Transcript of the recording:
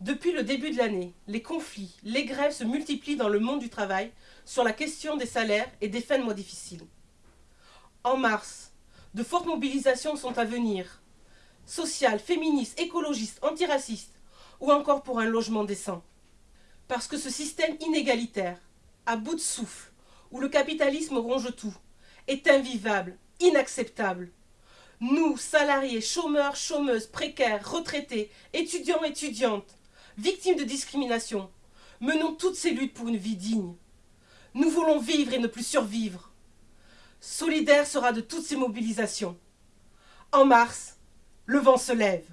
Depuis le début de l'année, les conflits, les grèves se multiplient dans le monde du travail sur la question des salaires et des fins de mois difficiles. En mars, de fortes mobilisations sont à venir. Sociales, féministes, écologistes, antiracistes ou encore pour un logement décent. Parce que ce système inégalitaire, à bout de souffle, où le capitalisme ronge tout, est invivable, inacceptable. Nous, salariés, chômeurs, chômeuses, précaires, retraités, étudiants, étudiantes, victimes de discrimination, menons toutes ces luttes pour une vie digne. Nous voulons vivre et ne plus survivre. Solidaire sera de toutes ces mobilisations. En mars, le vent se lève.